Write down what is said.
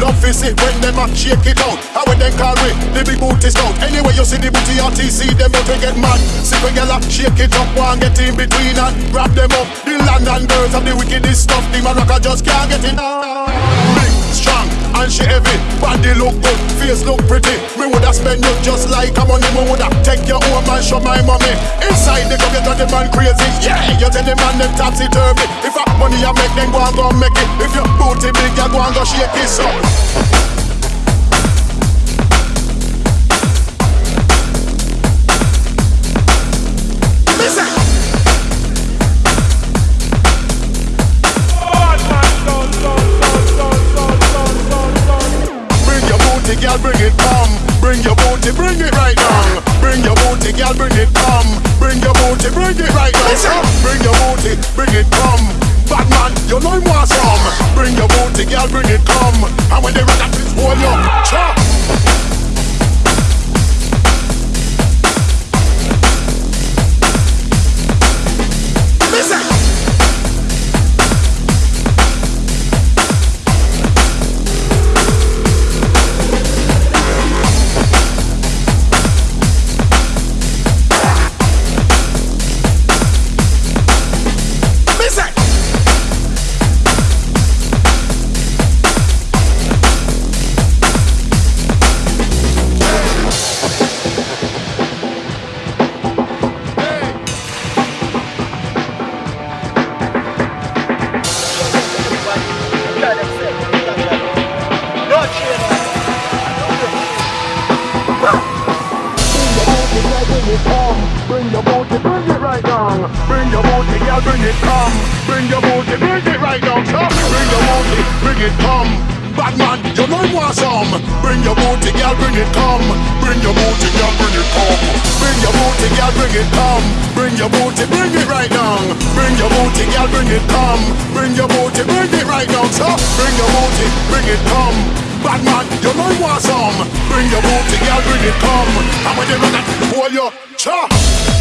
Love is it when them a shake it out. How when them carry it, the big booty out. Anyway, you see the booty RTC, them out to get mad. See when gyal a shake it up, one get in between and wrap them up. The land and birds of the wickedest stuff. The maraca just can't get enough and she heavy. Body look good, face look pretty. Me woulda spend you just like a money. Me woulda take your home and show my mommy. Inside the club, you got the man crazy. Yeah, you tell the man them topsy turvy. If I money I make, then go and go make it. If your booty big, you go and go shake it. So. girl bring it come And when they rock that, hold you Cha! Bring it come. Bring your booty, bring it right down. Bring your booty, girl, bring it come. Bring your booty, bring it right down. Come. Bring your booty, bring it come. Bad man, you know you want some. Bring your booty, girl, bring it come. Bring your booty, girl, bring it come. Bring your booty, girl, bring it come. Bring your booty, bring it right down. Bring your booty, girl, bring it come. Bring your booty, bring it right down. So bring your booty, bring it come. Bad man, you know you want some. Bring your booty, girl, bring it come. And when you run it, hold your cha.